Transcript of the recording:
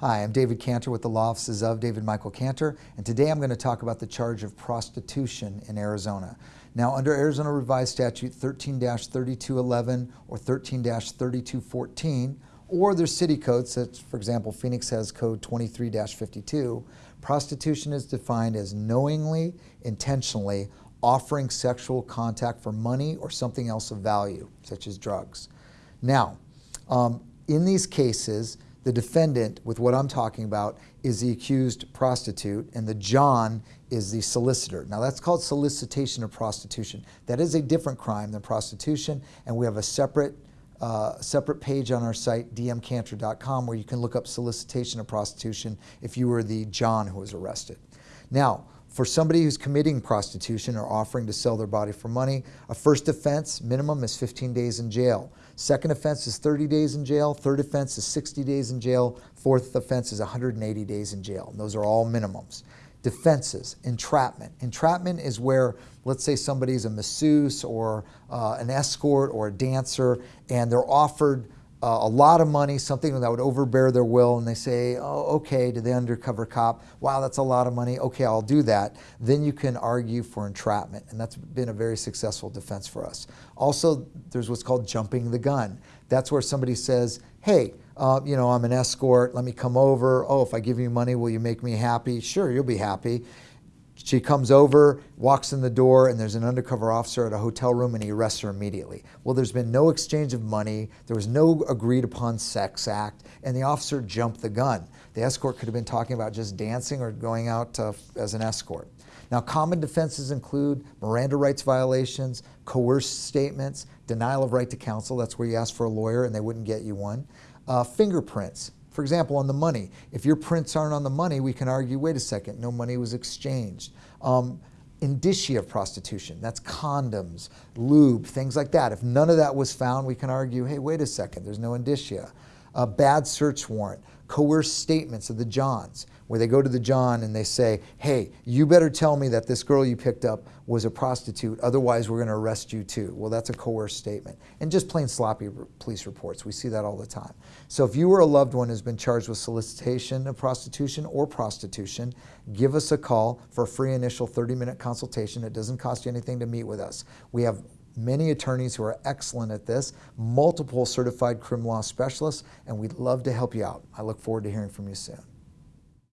Hi, I'm David Cantor with the Law Offices of David Michael Cantor, and today I'm going to talk about the charge of prostitution in Arizona. Now, under Arizona Revised Statute 13-3211 or 13-3214, or their city codes, such, for example, Phoenix has code 23-52, prostitution is defined as knowingly, intentionally offering sexual contact for money or something else of value, such as drugs. Now, um, in these cases, the defendant, with what I'm talking about, is the accused prostitute, and the John is the solicitor. Now, that's called solicitation of prostitution. That is a different crime than prostitution, and we have a separate uh, separate page on our site, dmcantor.com, where you can look up solicitation of prostitution if you were the John who was arrested. Now, for somebody who's committing prostitution or offering to sell their body for money, a first offense minimum is 15 days in jail. Second offense is 30 days in jail. Third offense is 60 days in jail. Fourth offense is 180 days in jail. And those are all minimums. Defenses, entrapment. Entrapment is where, let's say somebody's a masseuse or uh, an escort or a dancer, and they're offered uh, a lot of money, something that would overbear their will, and they say, oh, okay, to the undercover cop, wow, that's a lot of money, okay, I'll do that. Then you can argue for entrapment, and that's been a very successful defense for us. Also, there's what's called jumping the gun. That's where somebody says, hey, uh, you know, I'm an escort, let me come over. Oh, if I give you money, will you make me happy? Sure, you'll be happy. She comes over, walks in the door, and there's an undercover officer at a hotel room, and he arrests her immediately. Well, there's been no exchange of money, there was no agreed upon sex act, and the officer jumped the gun. The escort could have been talking about just dancing or going out as an escort. Now, common defenses include Miranda rights violations, coerced statements, denial of right to counsel, that's where you ask for a lawyer and they wouldn't get you one, uh, fingerprints, for example, on the money, if your prints aren't on the money, we can argue, wait a second, no money was exchanged. Um, indicia of prostitution, that's condoms, lube, things like that. If none of that was found, we can argue, hey, wait a second, there's no indicia. A bad search warrant, coerced statements of the Johns, where they go to the John and they say, hey, you better tell me that this girl you picked up was a prostitute, otherwise we're going to arrest you too. Well, that's a coerced statement. And just plain sloppy police reports. We see that all the time. So if you or a loved one has been charged with solicitation of prostitution or prostitution, give us a call for a free initial 30-minute consultation. It doesn't cost you anything to meet with us. We have many attorneys who are excellent at this, multiple certified criminal law specialists, and we'd love to help you out. I look forward to hearing from you soon.